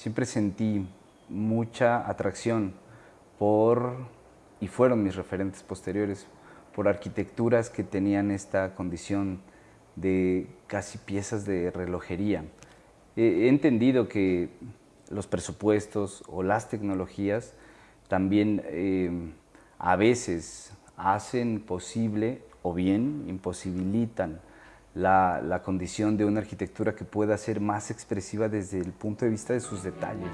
siempre sentí mucha atracción por, y fueron mis referentes posteriores, por arquitecturas que tenían esta condición de casi piezas de relojería. He entendido que los presupuestos o las tecnologías también eh, a veces hacen posible o bien imposibilitan la, condición de una arquitectura que pueda ser más expresiva desde el punto de vista de sus detalles.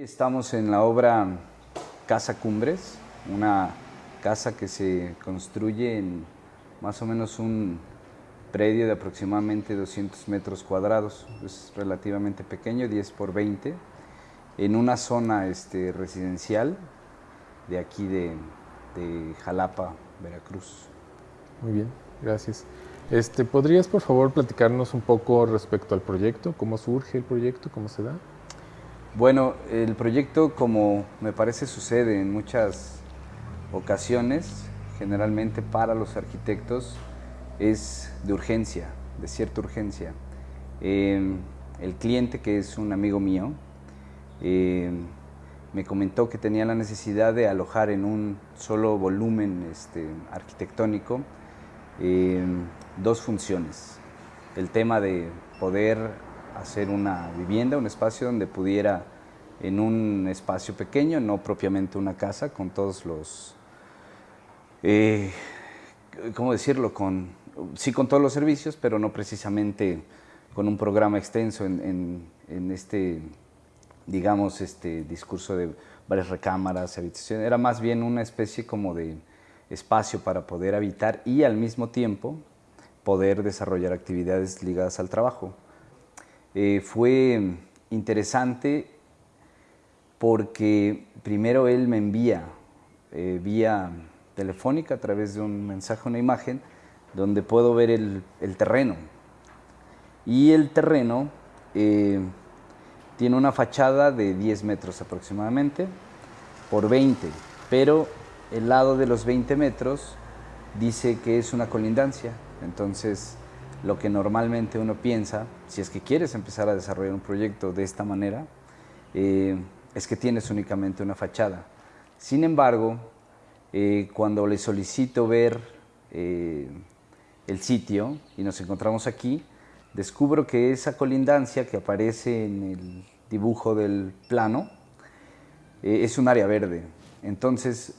Estamos en la obra Casa Cumbres, una casa que se construye en más o menos un predio de aproximadamente 200 metros cuadrados, es relativamente pequeño, 10 por 20, en una zona este, residencial de aquí de, de Jalapa, Veracruz. Muy bien, gracias. Este, ¿Podrías por favor platicarnos un poco respecto al proyecto? ¿Cómo surge el proyecto? ¿Cómo se da? Bueno, el proyecto, como me parece sucede en muchas ocasiones, generalmente para los arquitectos, es de urgencia, de cierta urgencia. Em, el cliente, que es un amigo mío, em, me comentó que tenía la necesidad de alojar en un solo volumen este, arquitectónico em, dos funciones. El tema de poder hacer una vivienda, un espacio donde pudiera en un espacio pequeño, no propiamente una casa, con todos los, eh, ¿cómo decirlo? Con, sí con todos los servicios, pero no precisamente con un programa extenso en, este, digamos, este discurso de varias recámaras, habitaciones. Era más bien una especie como de espacio para poder habitar y al mismo tiempo poder desarrollar actividades ligadas al trabajo. Eh, fue interesante porque primero él me envía eh, vía telefónica a través de un mensaje, una imagen, donde puedo ver el, terreno. Y el terreno eh, tiene una fachada de 10 metros aproximadamente por 20, pero el lado de los 20 metros dice que es una colindancia. Entonces, lo que normalmente uno piensa, si es que quieres empezar a desarrollar un proyecto de esta manera, eh, es que tienes únicamente una fachada. Sin embargo, eh, cuando le solicito ver eh, el sitio y nos encontramos aquí, descubro que esa colindancia que aparece en el dibujo del plano es un área verde. Entonces,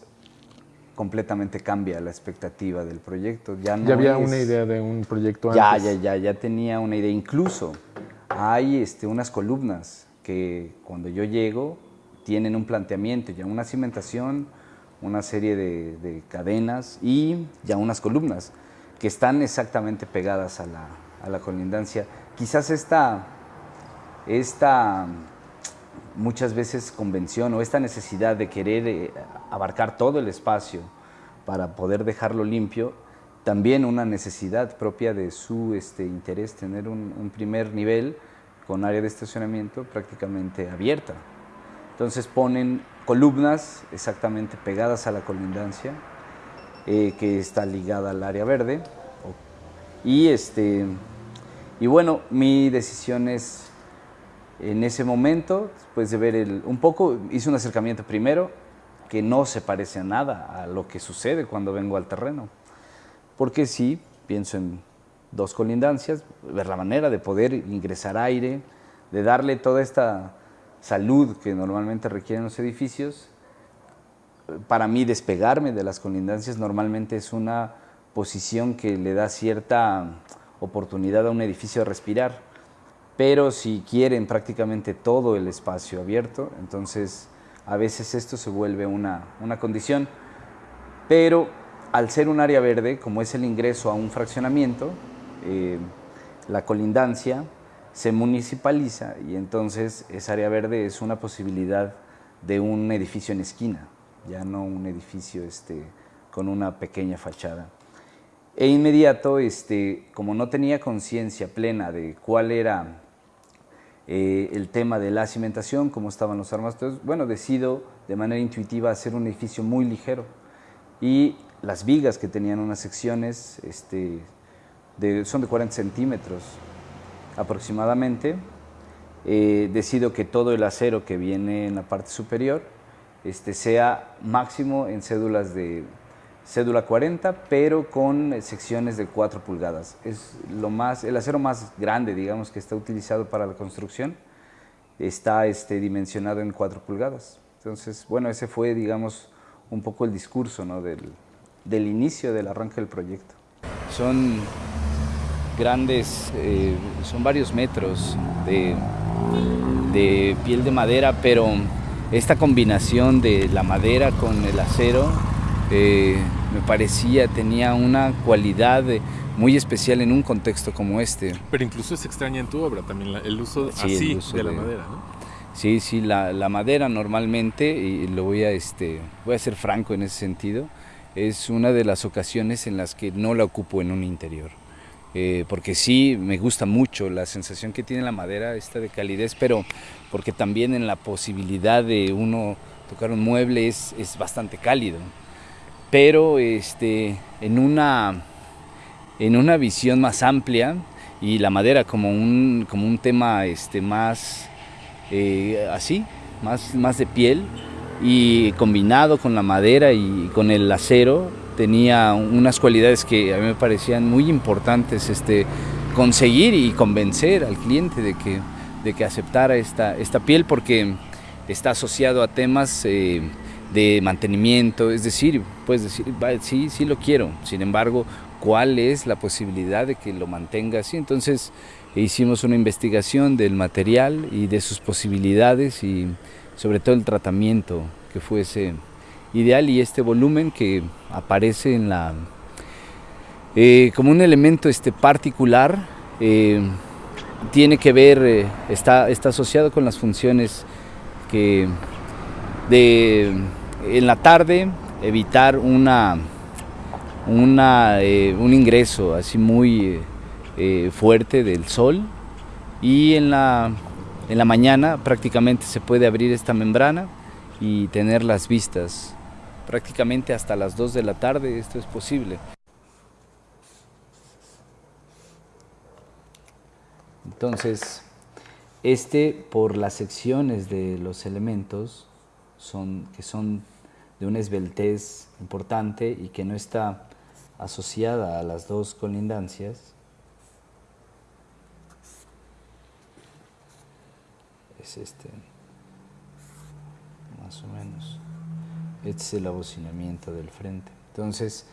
completamente cambia la expectativa del proyecto. Ya, no había una idea de un proyecto ya, antes. Ya, ya, ya tenía una idea. Incluso hay este, unas columnas que cuando yo llego tienen un planteamiento, ya una cimentación, una serie de, cadenas y ya unas columnas que están exactamente pegadas a la, a la colindancia. Quizás esta, esta muchas veces convención o esta necesidad de querer eh, abarcar todo el espacio para poder dejarlo limpio, también una necesidad propia de su este, interés, tener un, primer nivel con área de estacionamiento prácticamente abierta. Entonces ponen columnas exactamente pegadas a la colindancia, eh, que está ligada al área verde. Y, este, y bueno, mi decisión es en ese momento, después de ver el, un poco, hice un acercamiento primero que no se parece a nada a lo que sucede cuando vengo al terreno. Porque sí, pienso en dos colindancias, ver la manera de poder ingresar aire, de darle toda esta salud que normalmente requieren los edificios. Para mí despegarme de las colindancias normalmente es una posición que le da cierta oportunidad a un edificio a respirar. Pero si quieren prácticamente todo el espacio abierto, entonces a veces esto se vuelve una, condición. Pero al ser un área verde, como es el ingreso a un fraccionamiento, eh, la colindancia se municipaliza y entonces esa área verde es una posibilidad de un edificio en esquina, ya no un edificio este, con una pequeña fachada. E inmediato, este, como no tenía conciencia plena de cuál era eh, el tema de la cimentación, cómo estaban los armas, bueno, decido de manera intuitiva hacer un edificio muy ligero. Y las vigas que tenían unas secciones este, son de 40 centímetros aproximadamente, eh, decido que todo el acero que viene en la parte superior este, sea máximo en cédulas de cédula 40, pero con secciones de 4 pulgadas. Es lo más, el acero más grande, digamos, que está utilizado para la construcción, está este, dimensionado en 4 pulgadas. Entonces, bueno, ese fue, digamos, un poco el discurso ¿no? del, inicio del arranque del proyecto. Son grandes, eh, son varios metros de piel de madera, pero esta combinación de la madera con el acero eh, me parecía, tenía una cualidad muy especial en un contexto como este. Pero incluso es extraña en tu obra también el uso así de, la madera, ¿no? Sí, sí, la, la, madera normalmente, y lo voy a, este, voy a ser franco en ese sentido, es una de las ocasiones en las que no la ocupo en un interior. Eh, porque sí me gusta mucho la sensación que tiene la madera, esta de calidez, pero porque también en la posibilidad de uno tocar un mueble es, es bastante cálido pero este, en, una, en una visión más amplia y la madera como un, como un tema este, más eh, así, más, más de piel y combinado con la madera y con el acero tenía unas cualidades que a mí me parecían muy importantes este, conseguir y convencer al cliente de que, de que aceptara esta, esta piel porque está asociado a temas eh, de mantenimiento, es decir, puedes decir, sí, sí lo quiero, sin embargo, ¿cuál es la posibilidad de que lo mantenga así? Entonces hicimos una investigación del material y de sus posibilidades y sobre todo el tratamiento que fuese ideal y este volumen que aparece en la eh, como un elemento este particular eh, tiene que ver eh, está, está asociado con las funciones que de en la tarde evitar una, eh, un ingreso así muy eh, fuerte del sol y en la, en la mañana prácticamente se puede abrir esta membrana y tener las vistas prácticamente hasta las 2 de la tarde esto es posible. Entonces, este por las secciones de los elementos son, que son de una esbeltez importante y que no está asociada a las dos colindancias, es este, más o menos. Este es el abocinamiento del frente. Entonces,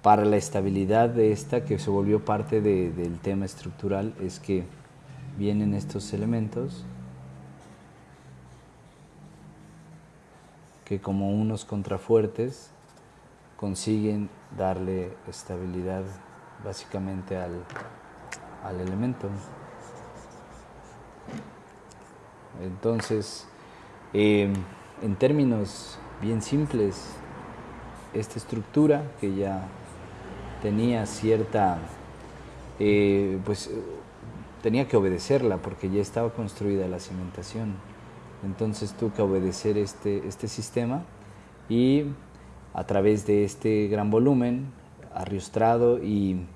para la estabilidad de esta, que se volvió parte del tema estructural, es que vienen estos elementos que como unos contrafuertes consiguen darle estabilidad básicamente al, elemento. Entonces, em, en términos bien simples, esta estructura que ya tenía cierta, eh, pues tenía que obedecerla porque ya estaba construida la cimentación entonces tuve que obedecer este, este sistema y a través de este gran volumen, arriostrado y,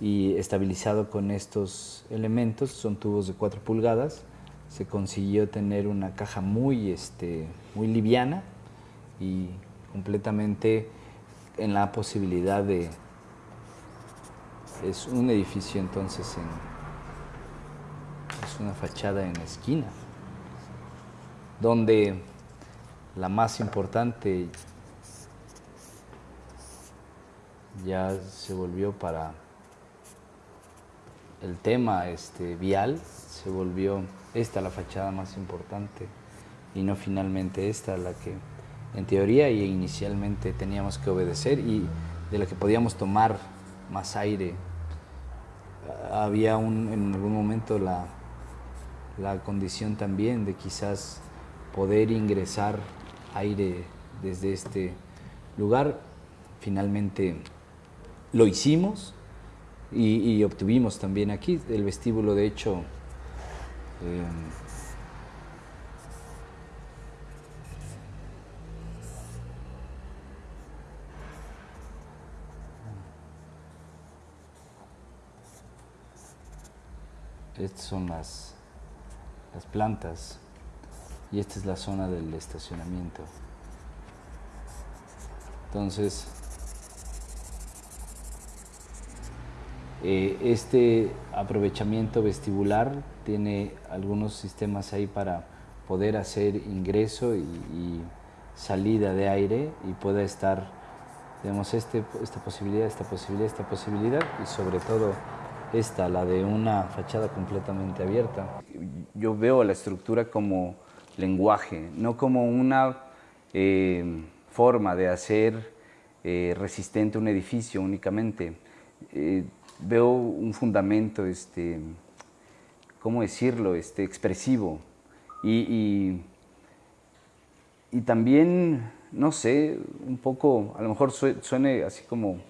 y estabilizado con estos elementos, son tubos de 4 pulgadas, se consiguió tener una caja muy, este, muy liviana y completamente en la posibilidad de... Es un edificio entonces en... Es una fachada en esquina donde la más importante ya se volvió para el tema este, vial, se volvió esta la fachada más importante y no finalmente esta la que en teoría y inicialmente teníamos que obedecer y de la que podíamos tomar más aire. Había un, en algún momento la, la condición también de quizás poder ingresar aire desde este lugar. Finalmente lo hicimos y, obtuvimos también aquí el vestíbulo, de hecho, eh, Estas son las, las plantas y esta es la zona del estacionamiento. Entonces, eh, este aprovechamiento vestibular tiene algunos sistemas ahí para poder hacer ingreso y, salida de aire y pueda estar, digamos, este, esta posibilidad, esta posibilidad, esta posibilidad y sobre todo esta, la de una fachada completamente abierta. Yo veo la estructura como lenguaje, no como una eh, forma de hacer eh, resistente un edificio únicamente. Eh, veo un fundamento, este, ¿cómo decirlo?, este, expresivo. Y, y, también, no sé, un poco, a lo mejor suene así como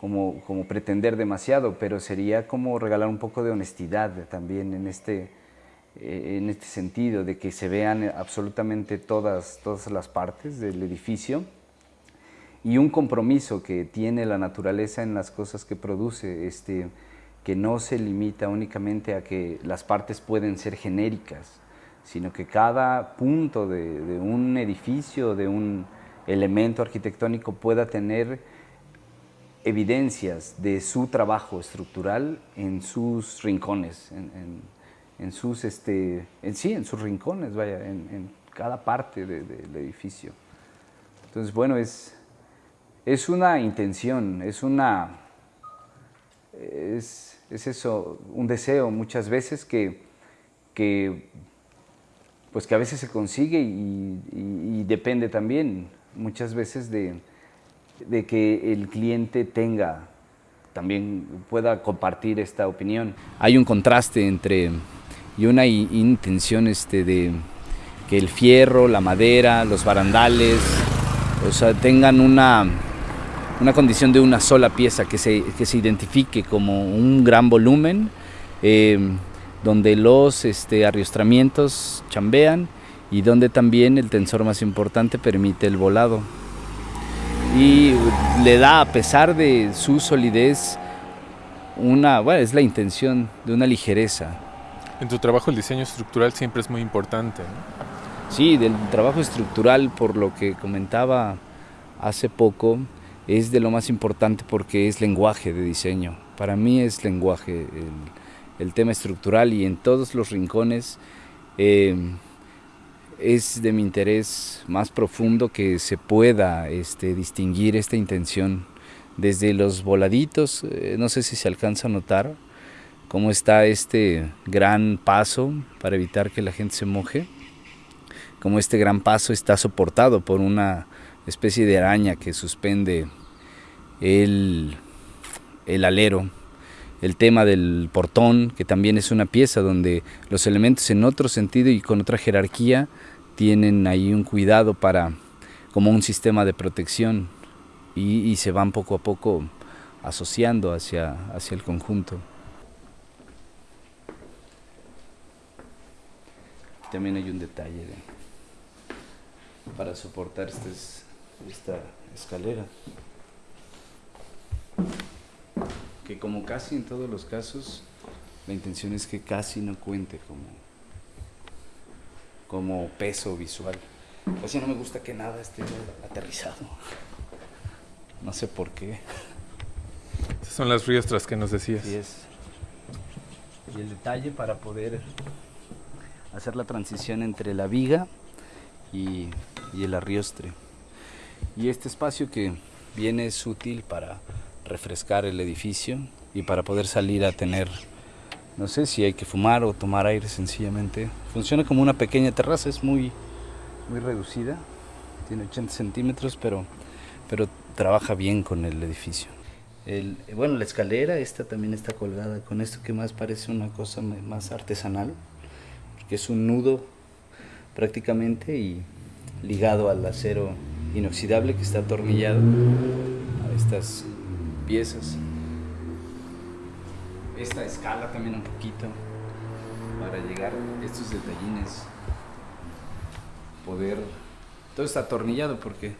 como, como, pretender demasiado, pero sería como regalar un poco de honestidad también en este, eh, en este sentido, de que se vean absolutamente todas, todas las partes del edificio y un compromiso que tiene la naturaleza en las cosas que produce, este, que no se limita únicamente a que las partes pueden ser genéricas, sino que cada punto de, un edificio, de un elemento arquitectónico pueda tener evidencias de su trabajo estructural en sus rincones, sus, este, en sí, en sus rincones, vaya, en, cada parte del edificio. Entonces, bueno, es, es una intención, es una, es, eso, un deseo muchas veces que, que, pues que a veces se consigue y depende también muchas veces de, de que el cliente tenga, también pueda compartir esta opinión. Hay un contraste entre y una intención este, de que el fierro, la madera, los barandales, o sea, tengan una, una condición de una sola pieza que se, que se identifique como un gran volumen, eh, donde los este, arriostramientos chambean y donde también el tensor más importante permite el volado y le da, a pesar de su solidez, una, bueno, es la intención de una ligereza. En tu trabajo el diseño estructural siempre es muy importante. Sí, del trabajo estructural, por lo que comentaba hace poco, es de lo más importante porque es lenguaje de diseño. Para mí es lenguaje el, tema estructural y en todos los rincones eh, es de mi interés más profundo que se pueda este, distinguir esta intención desde los voladitos, eh, no sé si se alcanza a notar cómo está este gran paso para evitar que la gente se moje, cómo este gran paso está soportado por una especie de araña que suspende el, el alero, el tema del portón, que también es una pieza donde los elementos en otro sentido y con otra jerarquía tienen ahí un cuidado para, como un sistema de protección y, se van poco a poco asociando hacia, hacia el conjunto. También hay un detalle para soportar este esta escalera, que como casi en todos los casos, la intención es que casi no cuente como como peso visual. Casi no me gusta que nada esté aterrizado. No sé por qué. Esas son las riestras que nos decías. Sí es. Y el detalle para poder hacer la transición entre la viga y, el arriostre. Y este espacio que viene es útil para refrescar el edificio y para poder salir a tener, no sé si hay que fumar o tomar aire sencillamente. Funciona como una pequeña terraza, es muy, muy reducida, tiene 80 centímetros, pero, pero trabaja bien con el edificio. Bueno, la escalera, esta también está colgada con esto que más parece una cosa más artesanal, porque es un nudo prácticamente y ligado al acero inoxidable que está atornillado a estas piezas. Esta escala también un poquito para llegar a estos detallines. Poder... Todo está atornillado porque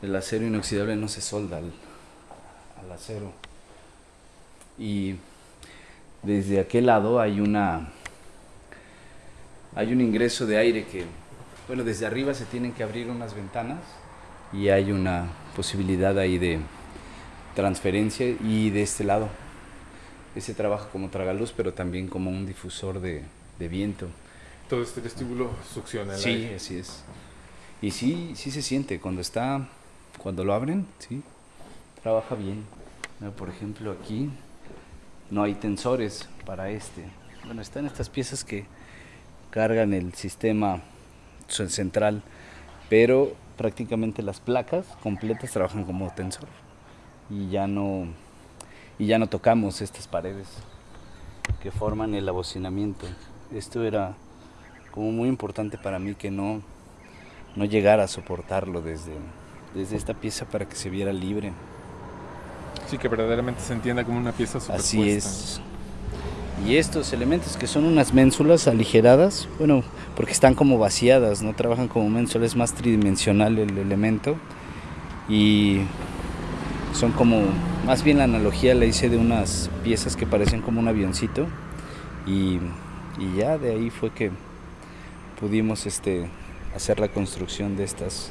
el acero inoxidable no se solda al, al acero. Y desde aquel lado hay una hay un ingreso de aire que, bueno, desde arriba se tienen que abrir unas ventanas y hay una posibilidad ahí de transferencia y de este lado ese trabaja como tragaluz pero también como un difusor de, de viento. Todo este vestíbulo succiona el Sí, aire. así es. Y sí, sí se siente cuando está, cuando lo abren, sí, trabaja bien. Por ejemplo, aquí no hay tensores para este. Bueno, están estas piezas que cargan el sistema ce- central, pero prácticamente las placas completas trabajan como tensor y ya no y ya no tocamos estas paredes que forman el abocinamiento. Esto era como muy importante para mí que no no llegara a soportarlo desde desde esta pieza para que se viera libre. Sí, que verdaderamente se entienda como una pieza superpuesta. Así es. Y estos elementos que son unas ménsulas aligeradas, bueno, porque están como vaciadas, no trabajan como ménsulas, es más tridimensional el elemento. Y son como, más bien la analogía la hice de unas piezas que parecen como un avioncito. Y, y ya de ahí fue que pudimos este, hacer la construcción de estas,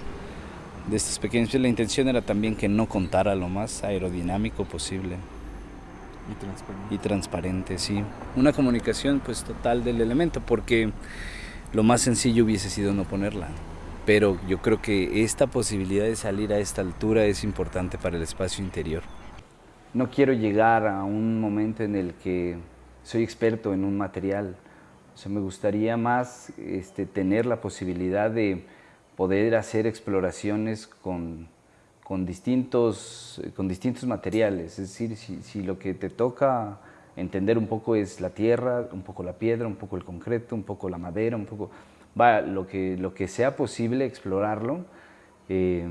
de estas pequeñas. La intención era también que no contara lo más aerodinámico posible Y transparente. y transparente, sí. Una comunicación pues total del elemento, porque lo más sencillo hubiese sido no ponerla. Pero yo creo que esta posibilidad de salir a esta altura es importante para el espacio interior. No quiero llegar a un momento en el que soy experto en un material. O sea, me gustaría más este, tener la posibilidad de poder hacer exploraciones con, con distintos, con distintos materiales. Es decir, si, si lo que te toca entender un poco es la tierra, un poco la piedra, un poco el concreto, un poco la madera, un poco... Va, lo que, lo que sea posible explorarlo, eh,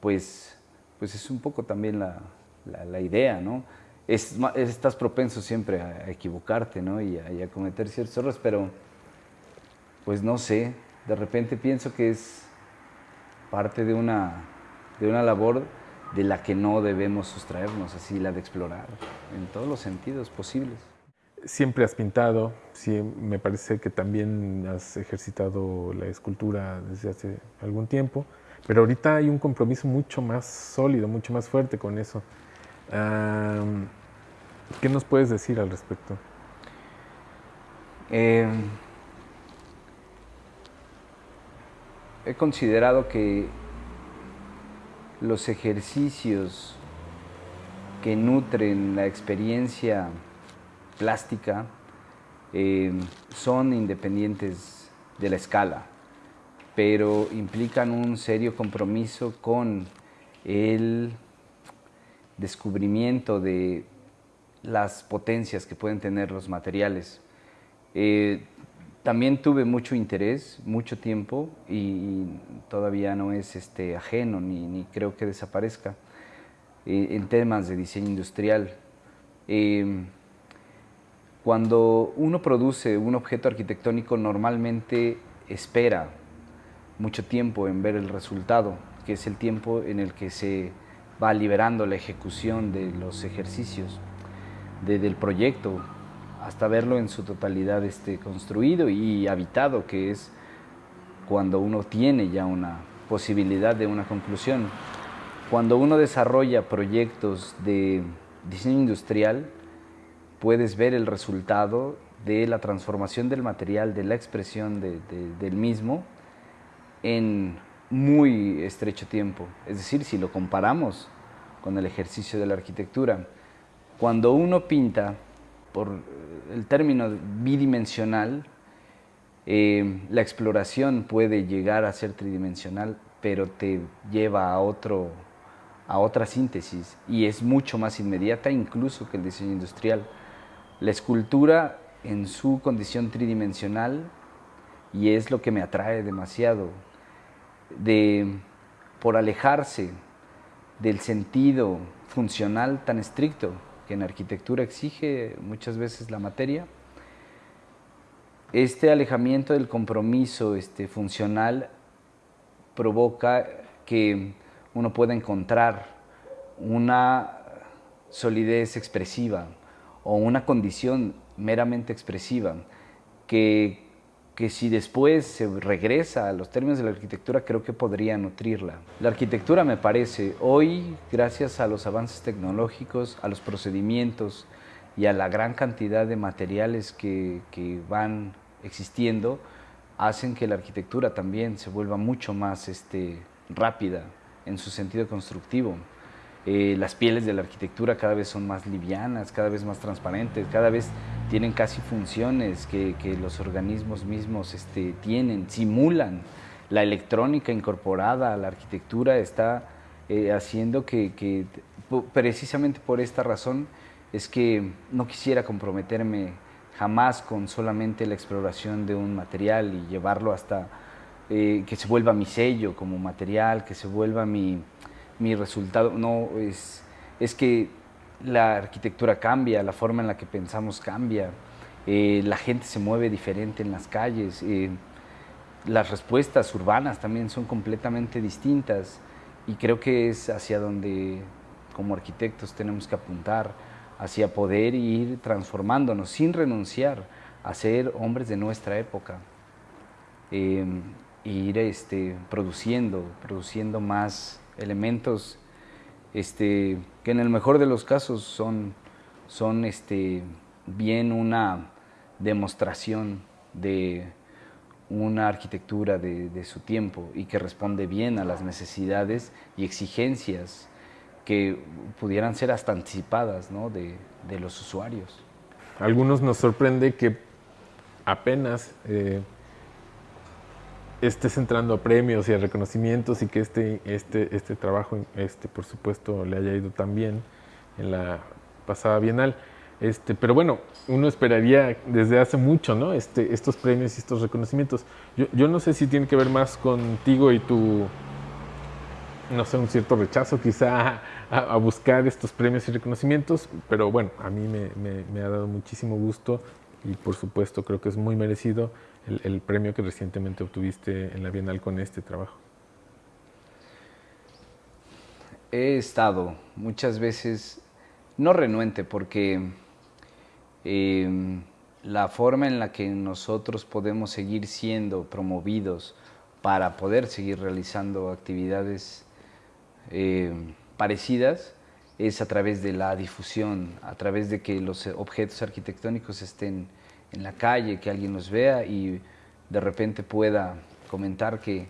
pues, pues es un poco también la, la, idea, ¿no? Es, estás propenso siempre a, equivocarte, ¿no? Y a cometer ciertos errores, pero pues no sé, de repente pienso que es parte de una, de una labor de la que no debemos sustraernos, así la de explorar, en todos los sentidos posibles. Siempre has pintado, sí, me parece que también has ejercitado la escultura desde hace algún tiempo, pero ahorita hay un compromiso mucho más sólido, mucho más fuerte con eso. ¿Qué nos puedes decir al respecto? Eh, he considerado que los ejercicios que nutren la experiencia plástica eh, son independientes de la escala, pero implican un serio compromiso con el descubrimiento de las potencias que pueden tener los materiales. Eh, también tuve mucho interés, mucho tiempo y, todavía no es este, ajeno ni, creo que desaparezca eh, en temas de diseño industrial. Eh, cuando uno produce un objeto arquitectónico normalmente espera mucho tiempo en ver el resultado, que es el tiempo en el que se va liberando la ejecución de los ejercicios de- del proyecto hasta verlo en su totalidad este, construido y habitado, que es cuando uno tiene ya una posibilidad de una conclusión. Cuando uno desarrolla proyectos de diseño industrial, puedes ver el resultado de la transformación del material, de la expresión de- de- del mismo en muy estrecho tiempo. Es decir, si lo comparamos con el ejercicio de la arquitectura. Cuando uno pinta, por el término bidimensional, eh, la exploración puede llegar a ser tridimensional, pero te lleva a, otro, a otra síntesis y es mucho más inmediata incluso que el diseño industrial. La escultura en su condición tridimensional y es lo que me atrae demasiado, de, por alejarse del sentido funcional tan estricto que en arquitectura exige muchas veces la materia, este alejamiento del compromiso este, funcional provoca que uno pueda encontrar una solidez expresiva o una condición meramente expresiva que, que si después se regresa a los términos de la arquitectura creo que podría nutrirla. La arquitectura me parece hoy, gracias a los avances tecnológicos, a los procedimientos, y a la gran cantidad de materiales que, que van existiendo, hacen que la arquitectura también se vuelva mucho más este, rápida en su sentido constructivo. Eh, las pieles de la arquitectura cada vez son más livianas, cada vez más transparentes, cada vez tienen casi funciones que, que los organismos mismos este, tienen, simulan. La electrónica incorporada a la arquitectura está eh, haciendo que, que, precisamente por esta razón, es que no quisiera comprometerme jamás con solamente la exploración de un material y llevarlo hasta eh, que se vuelva mi sello como material, que se vuelva mi, mi resultado. No, es, es que la arquitectura cambia, la forma en la que pensamos cambia, eh, la gente se mueve diferente en las calles, eh, las respuestas urbanas también son completamente distintas y creo que es hacia donde como arquitectos tenemos que apuntar hacia poder ir transformándonos sin renunciar a ser hombres de nuestra época. Eh, ir este, produciendo, produciendo más elementos este, que en el mejor de los casos son, son este, bien una demostración de una arquitectura de, su tiempo y que responde bien a las necesidades y exigencias que pudieran ser hasta anticipadas de, de, los usuarios. algunos nos sorprende que apenas eh, estés entrando a premios y a reconocimientos y que este, este, este trabajo, este, por supuesto, le haya ido tan bien en la pasada Bienal. Este, pero bueno, uno esperaría desde hace mucho ¿no? este, estos premios y estos reconocimientos. Yo, yo no sé si tiene que ver más contigo y tu no sé, un cierto rechazo quizá a, buscar estos premios y reconocimientos, pero bueno, a mí me, me, ha dado muchísimo gusto y por supuesto creo que es muy merecido el, premio que recientemente obtuviste en la Bienal con este trabajo. He estado muchas veces, no renuente, porque eh, la forma en la que nosotros podemos seguir siendo promovidos para poder seguir realizando actividades eh, parecidas es a través de la difusión, a través de que los objetos arquitectónicos estén en la calle, que alguien los vea y de repente pueda comentar que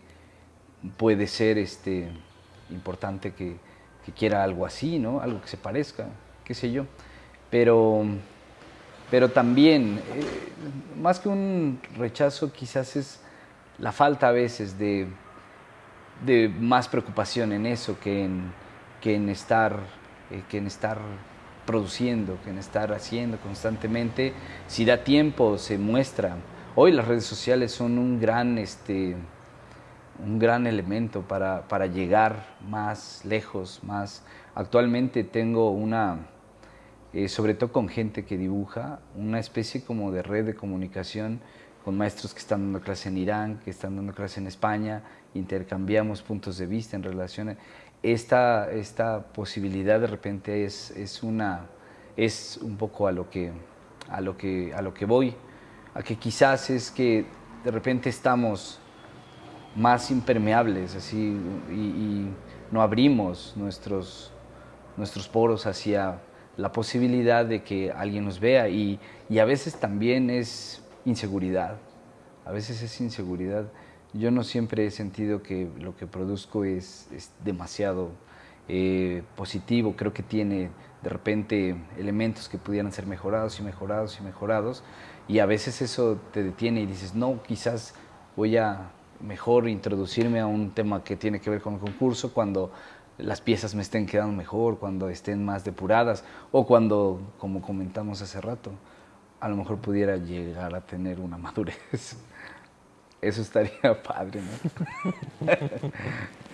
puede ser este, importante que, que quiera algo así, ¿no? algo que se parezca, qué sé yo. Pero, pero también, eh, más que un rechazo, quizás es la falta a veces de, de más preocupación en eso que en, que en, estar, eh, que en estar produciendo, que en estar haciendo constantemente. Si da tiempo, se muestra. Hoy las redes sociales son un gran, este, un gran elemento para, para llegar más lejos, más... Actualmente tengo una, eh, sobre todo con gente que dibuja, una especie como de red de comunicación con maestros que están dando clase en Irán, que están dando clase en España, intercambiamos puntos de vista en relación a esta, esta posibilidad de repente es, es, una, es un poco a lo, que, a, lo que, a lo que voy, a que quizás es que de repente estamos más impermeables así y, no abrimos nuestros, nuestros poros hacia la posibilidad de que alguien nos vea. Y, y a veces también es inseguridad, a veces es inseguridad yo no siempre he sentido que lo que produzco es, demasiado eh, positivo, creo que tiene de repente elementos que pudieran ser mejorados y mejorados y mejorados, y a veces eso te detiene y dices, no, quizás voy a mejor introducirme a un tema que tiene que ver con el concurso cuando las piezas me estén quedando mejor, cuando estén más depuradas o cuando, como comentamos hace rato, a lo mejor pudiera llegar a tener una madurez. Eso estaría padre, ¿no?